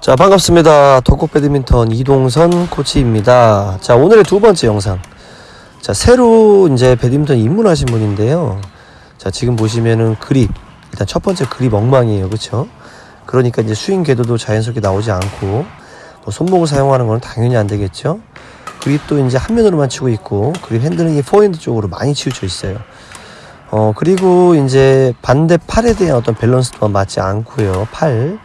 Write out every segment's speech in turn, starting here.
자 반갑습니다. 덕국 배드민턴 이동선 코치입니다. 자 오늘의 두 번째 영상. 자 새로 이제 배드민턴 입문하신 분인데요. 자 지금 보시면은 그립 일단 첫 번째 그립 엉망이에요. 그쵸? 그러니까 이제 스윙 궤도도 자연스럽게 나오지 않고 또 손목을 사용하는 건 당연히 안 되겠죠? 그립도 이제 한 면으로만 치고 있고 그립 핸들링이 포핸드 쪽으로 많이 치우쳐 있어요. 어 그리고 이제 반대 팔에 대한 어떤 밸런스도 맞지 않고요. 팔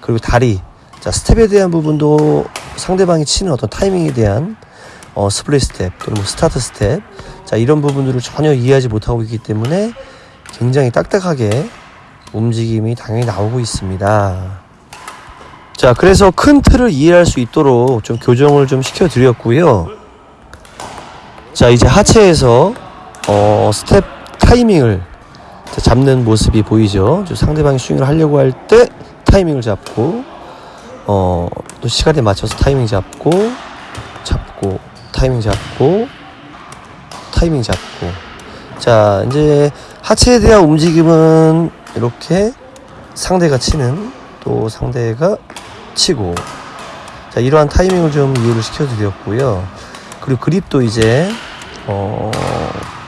그리고 다리 자 스텝에 대한 부분도 상대방이 치는 어떤 타이밍에 대한 어, split step 또는 뭐 스타트 스텝. 자 이런 부분들을 전혀 이해하지 못하고 있기 때문에 굉장히 딱딱하게 움직임이 당연히 나오고 있습니다. 자 그래서 큰 틀을 이해할 수 있도록 좀 교정을 좀 시켜 드렸고요. 자 이제 하체에서 어, 스텝 타이밍을 잡는 모습이 보이죠? 저 상대방이 스윙을 하려고 할 때 타이밍을 잡고 어, 또 시간에 맞춰서 타이밍 잡고, 잡고, 타이밍 잡고, 타이밍 잡고. 자, 이제 하체에 대한 움직임은 이렇게 상대가 치는, 또 상대가 치고. 자, 이러한 타이밍을 좀 이해를 시켜드렸고요. 그리고 그립도 이제, 어,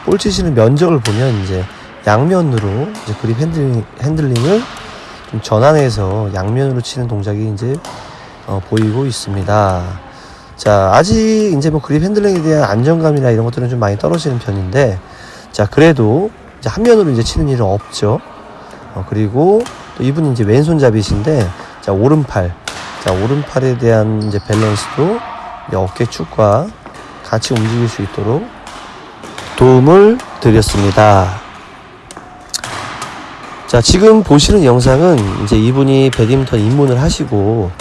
볼 치시는 면적을 보면 이제 양면으로 이제 그립 핸들링, 핸들링을 좀 전환해서 양면으로 치는 동작이 이제 어, 보이고 있습니다. 자, 아직 이제 뭐 그립 핸들링에 대한 안정감이나 이런 것들은 좀 많이 떨어지는 편인데, 자, 그래도 이제 한 면으로 이제 치는 일은 없죠. 어, 그리고 또 이분이 이제 왼손잡이신데, 자, 오른팔. 자, 오른팔에 대한 이제 밸런스도 이제 어깨 축과 같이 움직일 수 있도록 도움을 드렸습니다. 자, 지금 보시는 영상은 이제 이분이 배드민턴 입문을 하시고,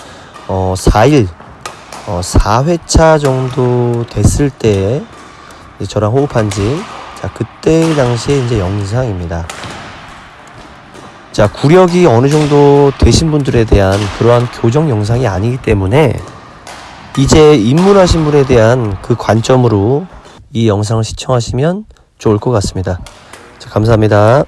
어, 4일, 어, 4회차 정도 됐을 때, 저랑 호흡한 지, 자, 그때 당시에 이제 영상입니다. 자, 구력이 어느 정도 되신 분들에 대한 그러한 교정 영상이 아니기 때문에, 이제 입문하신 분에 대한 그 관점으로 이 영상을 시청하시면 좋을 것 같습니다. 자, 감사합니다.